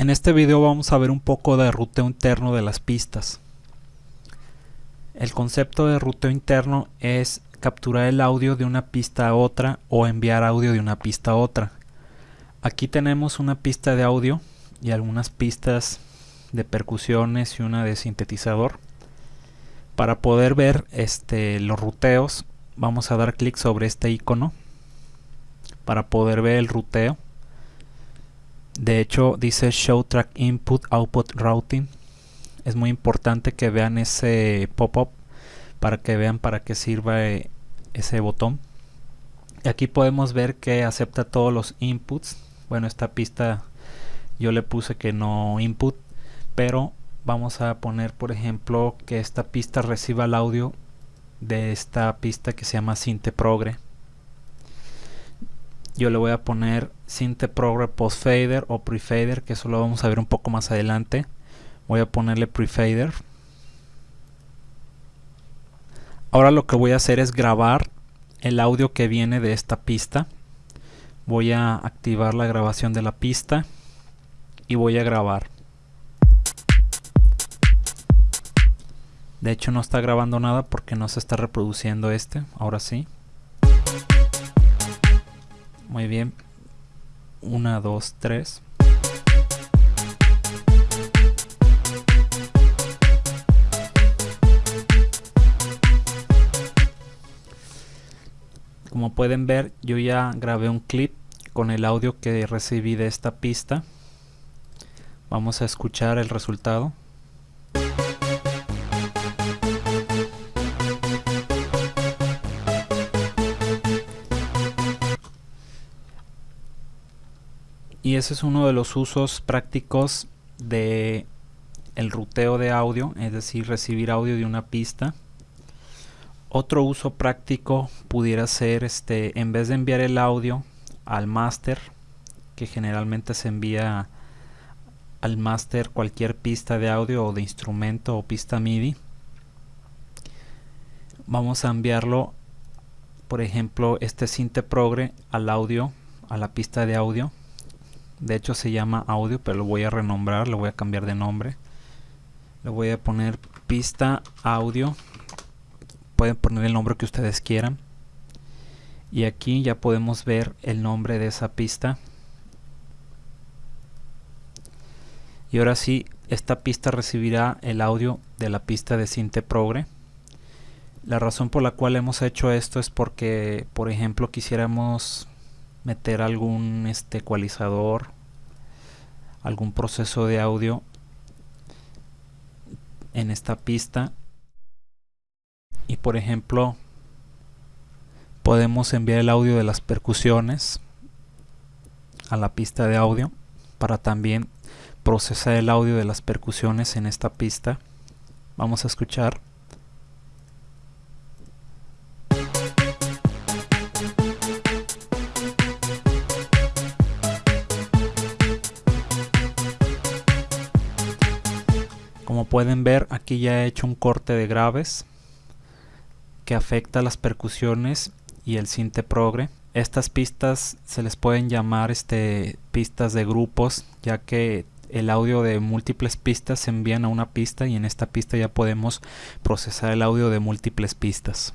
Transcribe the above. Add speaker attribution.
Speaker 1: En este video vamos a ver un poco de ruteo interno de las pistas. El concepto de ruteo interno es capturar el audio de una pista a otra o enviar audio de una pista a otra. Aquí tenemos una pista de audio y algunas pistas de percusiones y una de sintetizador. Para poder ver este, los ruteos vamos a dar clic sobre este icono para poder ver el ruteo de hecho dice show track input output routing. Es muy importante que vean ese pop-up para que vean para qué sirva eh, ese botón. Aquí podemos ver que acepta todos los inputs. Bueno esta pista yo le puse que no input pero vamos a poner por ejemplo que esta pista reciba el audio de esta pista que se llama Progre yo le voy a poner Progre Post Fader o Prefader que eso lo vamos a ver un poco más adelante. Voy a ponerle Prefader. Ahora lo que voy a hacer es grabar el audio que viene de esta pista. Voy a activar la grabación de la pista y voy a grabar. De hecho no está grabando nada porque no se está reproduciendo este. Ahora sí muy bien. 1, 2, 3. Como pueden ver, yo ya grabé un clip con el audio que recibí de esta pista. Vamos a escuchar el resultado. Y ese es uno de los usos prácticos de el ruteo de audio, es decir, recibir audio de una pista. Otro uso práctico pudiera ser este en vez de enviar el audio al máster, que generalmente se envía al máster cualquier pista de audio o de instrumento o pista MIDI. Vamos a enviarlo, por ejemplo, este Sinte Progre al audio, a la pista de audio de hecho se llama audio pero lo voy a renombrar lo voy a cambiar de nombre. Le voy a poner pista audio. Pueden poner el nombre que ustedes quieran. Y aquí ya podemos ver el nombre de esa pista. Y ahora sí esta pista recibirá el audio de la pista de Sinte Progre. La razón por la cual hemos hecho esto es porque por ejemplo quisiéramos meter algún este ecualizador algún proceso de audio en esta pista. Y por ejemplo podemos enviar el audio de las percusiones a la pista de audio para también procesar el audio de las percusiones en esta pista. Vamos a escuchar Como pueden ver aquí ya he hecho un corte de graves que afecta las percusiones y el sinte progre. Estas pistas se les pueden llamar este, pistas de grupos ya que el audio de múltiples pistas se envían a una pista y en esta pista ya podemos procesar el audio de múltiples pistas.